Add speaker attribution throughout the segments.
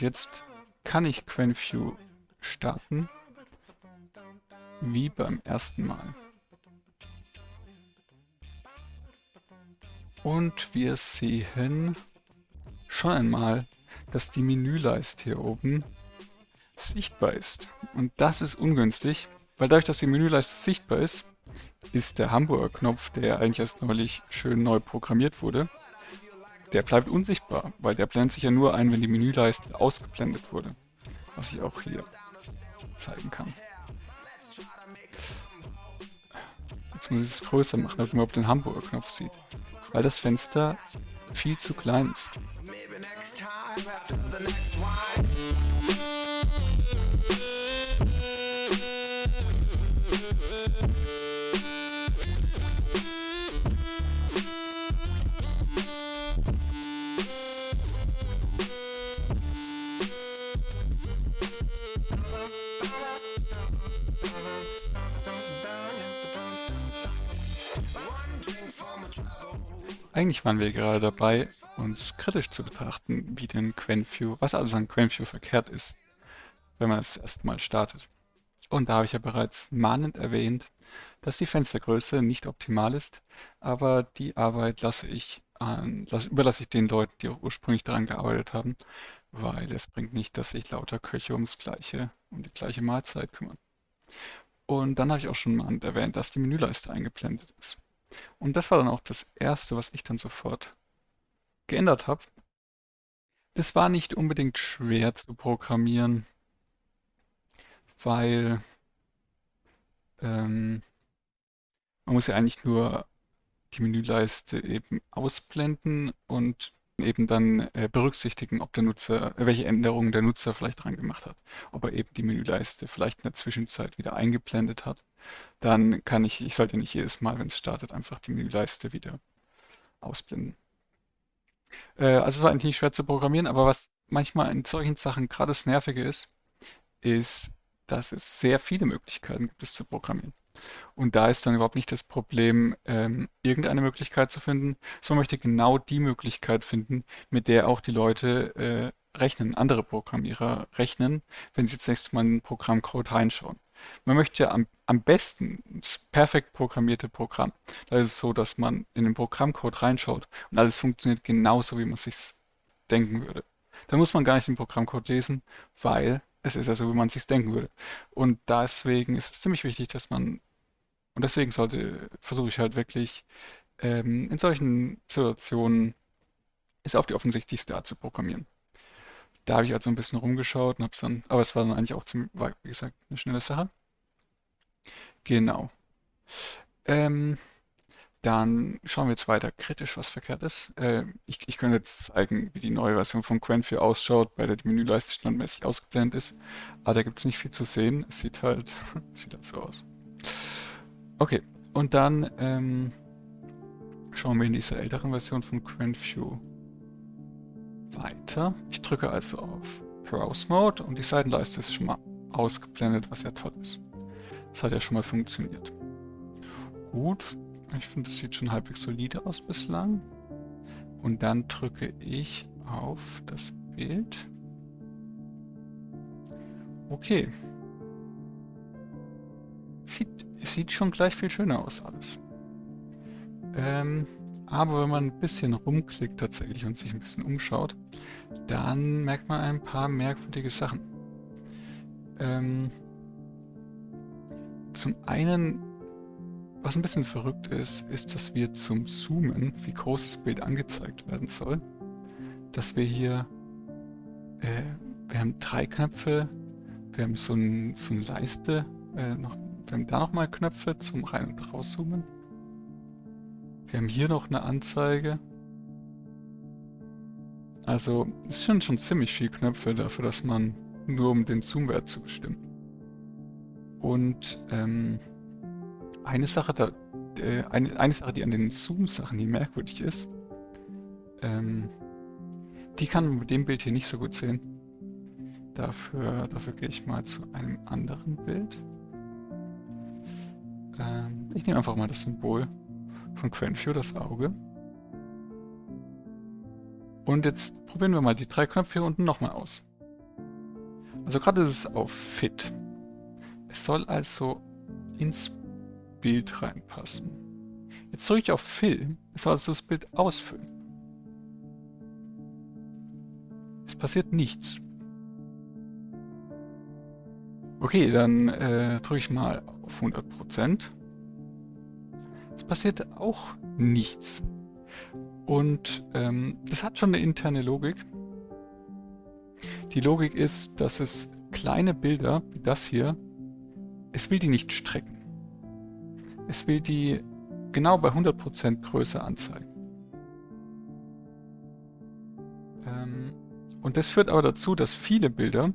Speaker 1: Jetzt kann ich QuenView starten, wie beim ersten Mal. Und wir sehen schon einmal, dass die Menüleiste hier oben sichtbar ist. Und das ist ungünstig, weil dadurch, dass die Menüleiste sichtbar ist, ist der Hamburger Knopf, der eigentlich erst neulich schön neu programmiert wurde, der bleibt unsichtbar, weil der blendet sich ja nur ein, wenn die Menüleiste ausgeblendet wurde. Was ich auch hier zeigen kann. Jetzt muss ich es größer machen, damit man überhaupt den Hamburger Knopf sieht. Weil das Fenster viel zu klein ist. Eigentlich waren wir gerade dabei, uns kritisch zu betrachten, wie denn QuenView, was alles an QuenView verkehrt ist, wenn man es erstmal startet. Und da habe ich ja bereits mahnend erwähnt, dass die Fenstergröße nicht optimal ist, aber die Arbeit lasse ich an, lasse, überlasse ich den Leuten, die auch ursprünglich daran gearbeitet haben, weil es bringt nicht, dass sich lauter Köche ums gleiche, um die gleiche Mahlzeit kümmern. Und dann habe ich auch schon mahnend erwähnt, dass die Menüleiste eingeblendet ist. Und das war dann auch das Erste, was ich dann sofort geändert habe. Das war nicht unbedingt schwer zu programmieren, weil ähm, man muss ja eigentlich nur die Menüleiste eben ausblenden und eben dann äh, berücksichtigen, ob der Nutzer, äh, welche Änderungen der Nutzer vielleicht dran gemacht hat. Ob er eben die Menüleiste vielleicht in der Zwischenzeit wieder eingeblendet hat. Dann kann ich, ich sollte nicht jedes Mal, wenn es startet, einfach die Menüleiste wieder ausblenden. Äh, also es war eigentlich nicht schwer zu programmieren, aber was manchmal in solchen Sachen gerade das Nervige ist, ist, dass es sehr viele Möglichkeiten gibt, es zu programmieren. Und da ist dann überhaupt nicht das Problem, ähm, irgendeine Möglichkeit zu finden, sondern möchte genau die Möglichkeit finden, mit der auch die Leute äh, rechnen, andere Programmierer rechnen, wenn sie zunächst mal in den Programmcode reinschauen. Man möchte ja am, am besten das perfekt programmierte Programm. Da ist es so, dass man in den Programmcode reinschaut und alles funktioniert genauso, wie man sich denken würde. Da muss man gar nicht den Programmcode lesen, weil es ist ja so, wie man sich denken würde. Und deswegen ist es ziemlich wichtig, dass man, und deswegen sollte, versuche ich halt wirklich ähm, in solchen Situationen es auf die offensichtlichste Art zu programmieren. Da habe ich also ein bisschen rumgeschaut und habe es dann, aber es war dann eigentlich auch, ziemlich, war, wie gesagt, eine schnelle Sache. Genau. Ähm, dann schauen wir jetzt weiter kritisch, was verkehrt ist. Äh, ich, ich könnte jetzt zeigen, wie die neue Version von Quen4 ausschaut, bei der die Menüleiste standardmäßig ausgeblendet ist. Aber da gibt es nicht viel zu sehen. Es sieht halt, sieht halt so aus. Okay, und dann ähm, schauen wir in dieser älteren Version von QuenView weiter. Ich drücke also auf Browse Mode und die Seitenleiste ist schon mal ausgeblendet, was ja toll ist. Das hat ja schon mal funktioniert. Gut, ich finde, das sieht schon halbwegs solide aus bislang. Und dann drücke ich auf das Bild. Okay. Sieht, sieht schon gleich viel schöner aus alles. Ähm, aber wenn man ein bisschen rumklickt tatsächlich und sich ein bisschen umschaut, dann merkt man ein paar merkwürdige Sachen. Ähm, zum einen, was ein bisschen verrückt ist, ist, dass wir zum Zoomen, wie groß das Bild angezeigt werden soll, dass wir hier, äh, wir haben drei Knöpfe, wir haben so, ein, so eine Leiste, äh, noch, wir haben da nochmal Knöpfe zum Rein- und Rauszoomen. Wir haben hier noch eine Anzeige. Also es sind schon ziemlich viele Knöpfe dafür, dass man nur um den Zoomwert zu bestimmen. Und ähm, eine Sache, da, äh, eine, eine Sache, die an den Zoom-Sachen hier merkwürdig ist, ähm, die kann man mit dem Bild hier nicht so gut sehen. Dafür, dafür gehe ich mal zu einem anderen Bild. Ähm, ich nehme einfach mal das Symbol von Quenview, das Auge. Und jetzt probieren wir mal die drei Knöpfe hier unten nochmal aus. Also gerade ist es auf Fit. Es soll also ins Bild reinpassen. Jetzt drücke ich auf Fill. Es soll also das Bild ausfüllen. Es passiert nichts. Okay, dann äh, drücke ich mal auf 100%. Es passiert auch nichts. Und ähm, das hat schon eine interne Logik. Die Logik ist, dass es kleine Bilder, wie das hier, es will die nicht strecken. Es will die genau bei 100% Größe anzeigen. Ähm, und das führt aber dazu, dass viele Bilder,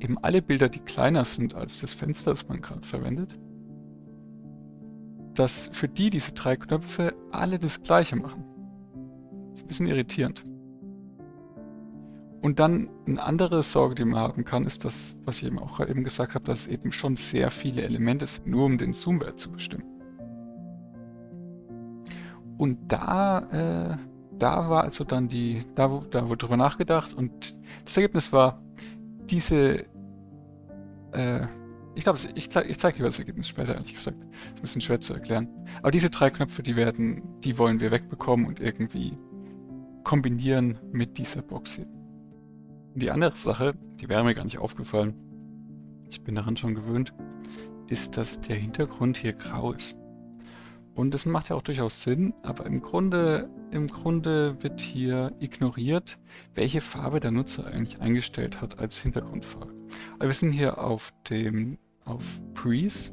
Speaker 1: eben alle Bilder, die kleiner sind als das Fenster, das man gerade verwendet, dass für die diese drei Knöpfe alle das gleiche machen. Das ist ein bisschen irritierend. Und dann eine andere Sorge, die man haben kann, ist das, was ich eben auch gerade eben gesagt habe, dass es eben schon sehr viele Elemente sind, nur um den Zoomwert zu bestimmen. Und da, äh, da war also dann die, da, da wurde drüber nachgedacht und das Ergebnis war, diese, äh, ich glaube, ich, ich zeige dir das Ergebnis später, ehrlich gesagt. Ist ein bisschen schwer zu erklären. Aber diese drei Knöpfe, die werden, die wollen wir wegbekommen und irgendwie kombinieren mit dieser Box hier. Und die andere Sache, die wäre mir gar nicht aufgefallen, ich bin daran schon gewöhnt, ist, dass der Hintergrund hier grau ist. Und das macht ja auch durchaus Sinn, aber im Grunde, im Grunde wird hier ignoriert, welche Farbe der Nutzer eigentlich eingestellt hat als Hintergrundfarbe. Also wir sind hier auf dem auf Breeze,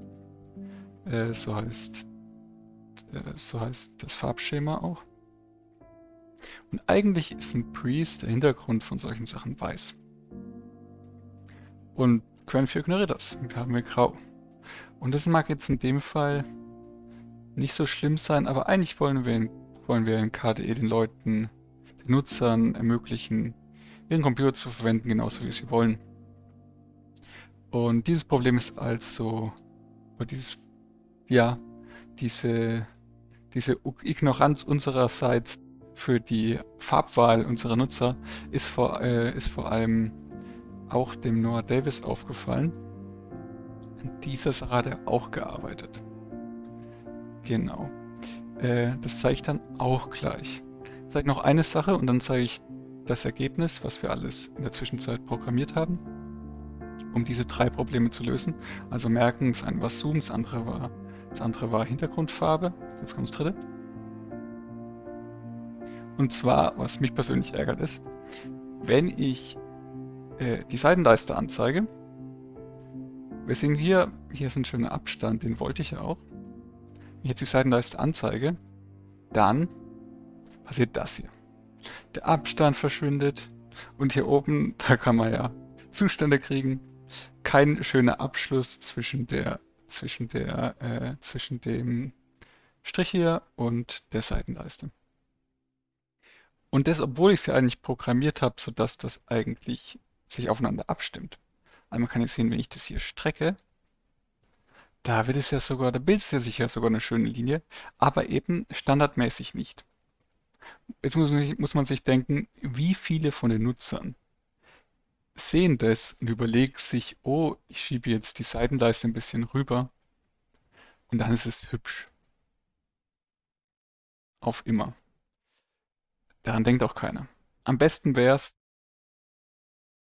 Speaker 1: äh, so heißt äh, so heißt das Farbschema auch. Und eigentlich ist ein Priest der Hintergrund von solchen Sachen weiß. Und 4 ignoriert das. Wir haben hier grau. Und das mag jetzt in dem Fall nicht so schlimm sein, aber eigentlich wollen wir in, wollen wir in KDE den Leuten, den Nutzern ermöglichen, ihren Computer zu verwenden, genauso wie sie wollen. Und dieses Problem ist also, oder dieses, ja, diese, diese Ignoranz unsererseits für die Farbwahl unserer Nutzer ist vor, äh, ist vor allem auch dem Noah Davis aufgefallen. An dieser Sache hat er auch gearbeitet. Genau. Äh, das zeige ich dann auch gleich. Ich zeige noch eine Sache und dann zeige ich das Ergebnis, was wir alles in der Zwischenzeit programmiert haben, um diese drei Probleme zu lösen. Also merken, das eine war Zoom, das andere war, das andere war Hintergrundfarbe. Jetzt kommt das dritte. Und zwar, was mich persönlich ärgert, ist, wenn ich äh, die Seitenleiste anzeige, wir sehen hier, hier ist ein schöner Abstand, den wollte ich ja auch. Wenn ich jetzt die Seitenleiste anzeige, dann passiert das hier. Der Abstand verschwindet und hier oben, da kann man ja Zustände kriegen. Kein schöner Abschluss zwischen der, zwischen der, äh, zwischen dem Strich hier und der Seitenleiste. Und das, obwohl ich sie eigentlich programmiert habe, sodass das eigentlich sich aufeinander abstimmt. Einmal kann ich sehen, wenn ich das hier strecke, da wird es ja sogar, da bildet es ja sicher sogar eine schöne Linie, aber eben standardmäßig nicht. Jetzt muss muss man sich denken, wie viele von den Nutzern sehen das und überlegen sich, oh, ich schiebe jetzt die Seitenleiste ein bisschen rüber und dann ist es hübsch. Auf immer. Daran denkt auch keiner. Am besten wäre es,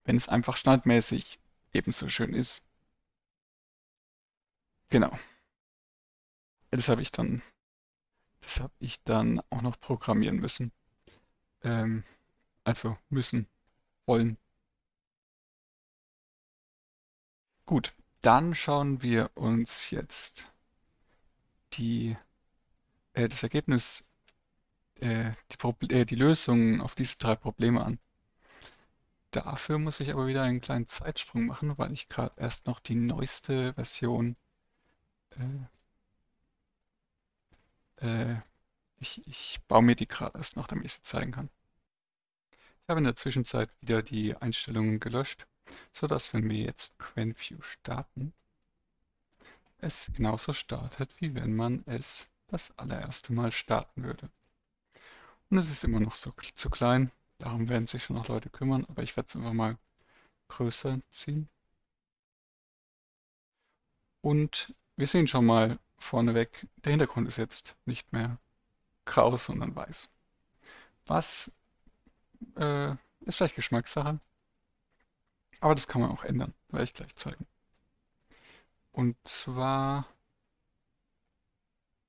Speaker 1: wenn es einfach standardmäßig ebenso schön ist. Genau. Das habe ich dann, das habe ich dann auch noch programmieren müssen. Ähm, also müssen, wollen. Gut, dann schauen wir uns jetzt die, äh, das Ergebnis äh, die, äh, die Lösungen auf diese drei Probleme an. Dafür muss ich aber wieder einen kleinen Zeitsprung machen, weil ich gerade erst noch die neueste Version äh, äh, ich, ich baue mir die gerade erst noch, damit ich sie zeigen kann. Ich habe in der Zwischenzeit wieder die Einstellungen gelöscht, sodass wenn wir jetzt QuenView starten, es genauso startet, wie wenn man es das allererste Mal starten würde. Und es ist immer noch so zu klein. Darum werden sich schon noch Leute kümmern. Aber ich werde es einfach mal größer ziehen. Und wir sehen schon mal vorneweg, der Hintergrund ist jetzt nicht mehr grau, sondern weiß. Was äh, ist vielleicht Geschmackssache, aber das kann man auch ändern, werde ich gleich zeigen. Und zwar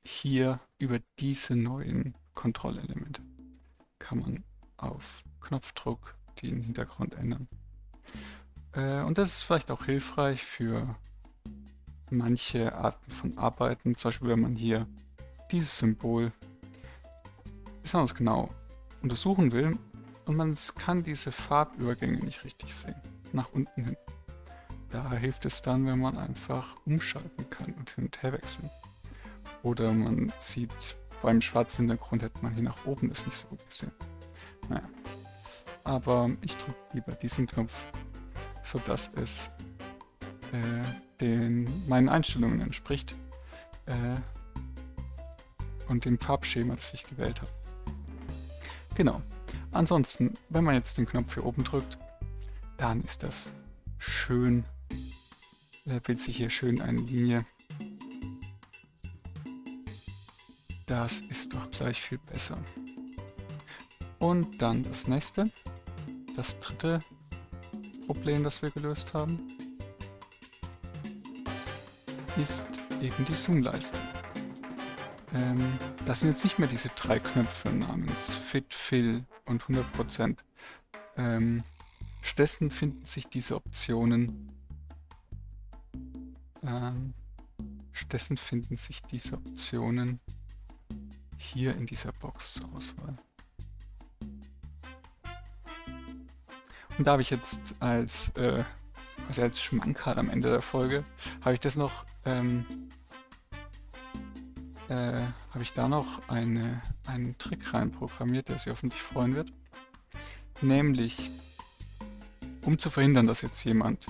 Speaker 1: hier über diese neuen Kontrollelemente kann man auf Knopfdruck den Hintergrund ändern. Äh, und das ist vielleicht auch hilfreich für manche Arten von Arbeiten. Zum Beispiel, wenn man hier dieses Symbol besonders genau untersuchen will und man kann diese Farbübergänge nicht richtig sehen, nach unten hin. Da hilft es dann, wenn man einfach umschalten kann und hin und her wechseln. Oder man sieht, beim schwarzen Hintergrund hätte man hier nach oben das nicht so gut gesehen. Naja. Aber ich drücke lieber diesen Knopf, sodass es äh, den, meinen Einstellungen entspricht äh, und dem Farbschema, das ich gewählt habe. Genau. Ansonsten, wenn man jetzt den Knopf hier oben drückt, dann ist das schön, äh, bildet sich hier schön eine Linie. Das ist doch gleich viel besser. Und dann das nächste, das dritte Problem, das wir gelöst haben ist eben die Zoom-Leiste. Ähm, das sind jetzt nicht mehr diese drei Knöpfe namens Fit, Fill und 100%. Ähm, stattdessen finden sich diese Optionen ähm, stattdessen finden sich diese Optionen hier in dieser Box zur Auswahl. Und da habe ich jetzt als, äh, also als Schmankerl am Ende der Folge, habe ich das noch ähm, äh, habe ich da noch eine, einen Trick reinprogrammiert, der Sie hoffentlich freuen wird. Nämlich, um zu verhindern, dass jetzt jemand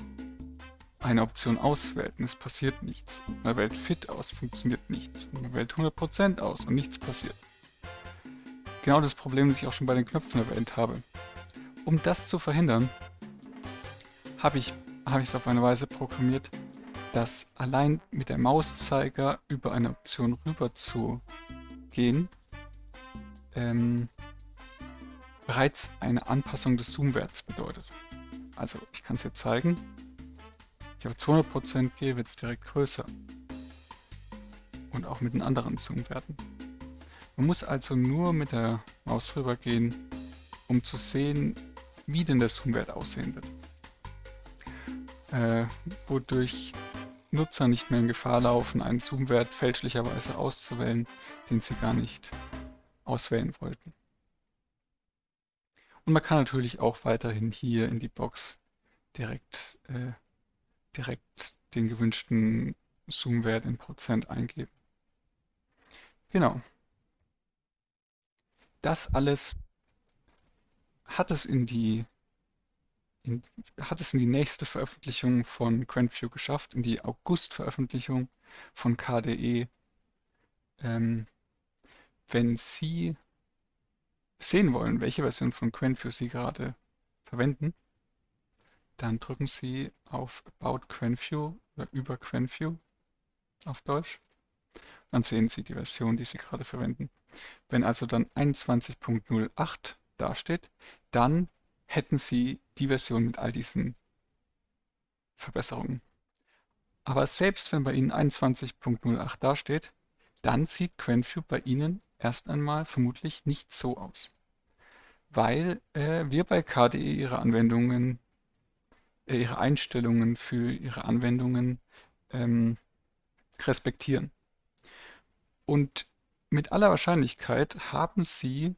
Speaker 1: eine Option auswählt und es passiert nichts. Man wählt Fit aus, funktioniert nicht. Man wählt 100% aus und nichts passiert. Genau das Problem, das ich auch schon bei den Knöpfen erwähnt habe. Um das zu verhindern, habe ich habe ich es auf eine Weise programmiert, dass allein mit der Mauszeiger über eine Option rüber zu gehen, ähm, bereits eine Anpassung des Zoomwerts bedeutet. Also ich kann es jetzt zeigen. Ich auf 200% gehe, wird es direkt größer. Und auch mit den anderen Zoomwerten. Man muss also nur mit der Maus rüber gehen, um zu sehen, wie denn der Zoomwert aussehen wird. Äh, wodurch Nutzer nicht mehr in Gefahr laufen, einen Zoom-Wert fälschlicherweise auszuwählen, den sie gar nicht auswählen wollten. Und man kann natürlich auch weiterhin hier in die Box direkt, äh, direkt den gewünschten Zoom-Wert in Prozent eingeben. Genau. Das alles hat es in die in, hat es in die nächste Veröffentlichung von QuentView geschafft, in die August-Veröffentlichung von KDE. Ähm, wenn Sie sehen wollen, welche Version von QuentView Sie gerade verwenden, dann drücken Sie auf About QuentView oder über QuentView auf Deutsch. Dann sehen Sie die Version, die Sie gerade verwenden. Wenn also dann 21.08 dasteht, dann hätten sie die Version mit all diesen Verbesserungen. Aber selbst wenn bei Ihnen 21.08 dasteht, dann sieht QuentView bei Ihnen erst einmal vermutlich nicht so aus. Weil äh, wir bei KDE Ihre Anwendungen, äh, Ihre Einstellungen für Ihre Anwendungen ähm, respektieren. Und mit aller Wahrscheinlichkeit haben Sie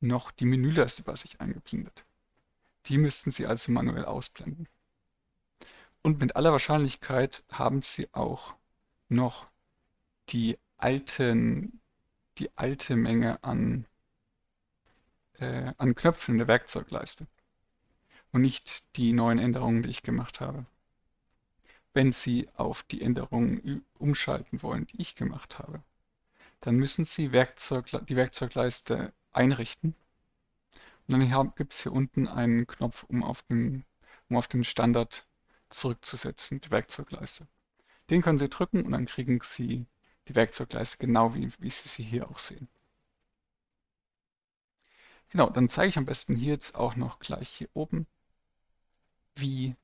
Speaker 1: noch die Menüleiste bei sich eingeblendet. Die müssten Sie also manuell ausblenden. Und mit aller Wahrscheinlichkeit haben Sie auch noch die alten, die alte Menge an, äh, an Knöpfen in der Werkzeugleiste und nicht die neuen Änderungen, die ich gemacht habe. Wenn Sie auf die Änderungen umschalten wollen, die ich gemacht habe, dann müssen Sie Werkzeug, die Werkzeugleiste einrichten und dann gibt es hier unten einen Knopf, um auf den um auf den Standard zurückzusetzen, die Werkzeugleiste. Den können Sie drücken und dann kriegen Sie die Werkzeugleiste genau wie, wie Sie sie hier auch sehen. Genau, dann zeige ich am besten hier jetzt auch noch gleich hier oben, wie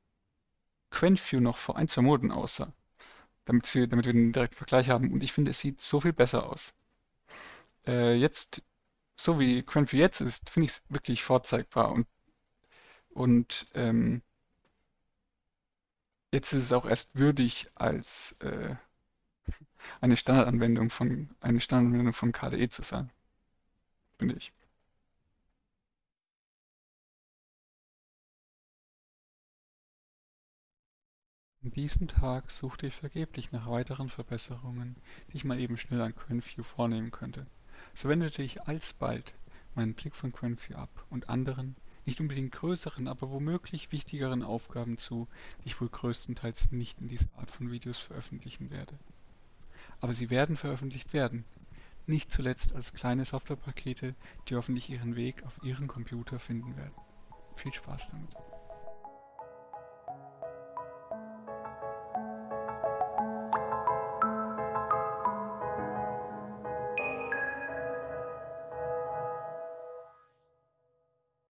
Speaker 1: QuentView noch vor ein, zwei Monaten aussah, damit, Sie, damit wir einen direkten Vergleich haben. Und ich finde, es sieht so viel besser aus. Äh, jetzt, so wie QuentView jetzt ist, finde ich es wirklich vorzeigbar und, und ähm, jetzt ist es auch erst würdig als äh, eine Standardanwendung von eine Standardanwendung von KDE zu sein, finde ich. An diesem Tag suchte ich vergeblich nach weiteren Verbesserungen, die ich mal eben schnell an QuentView vornehmen könnte. So wendete ich alsbald meinen Blick von QuentView ab und anderen, nicht unbedingt größeren, aber womöglich wichtigeren Aufgaben zu, die ich wohl größtenteils nicht in dieser Art von Videos veröffentlichen werde. Aber sie werden veröffentlicht werden, nicht zuletzt als kleine Softwarepakete, die hoffentlich ihren Weg auf Ihren Computer finden werden. Viel Spaß damit!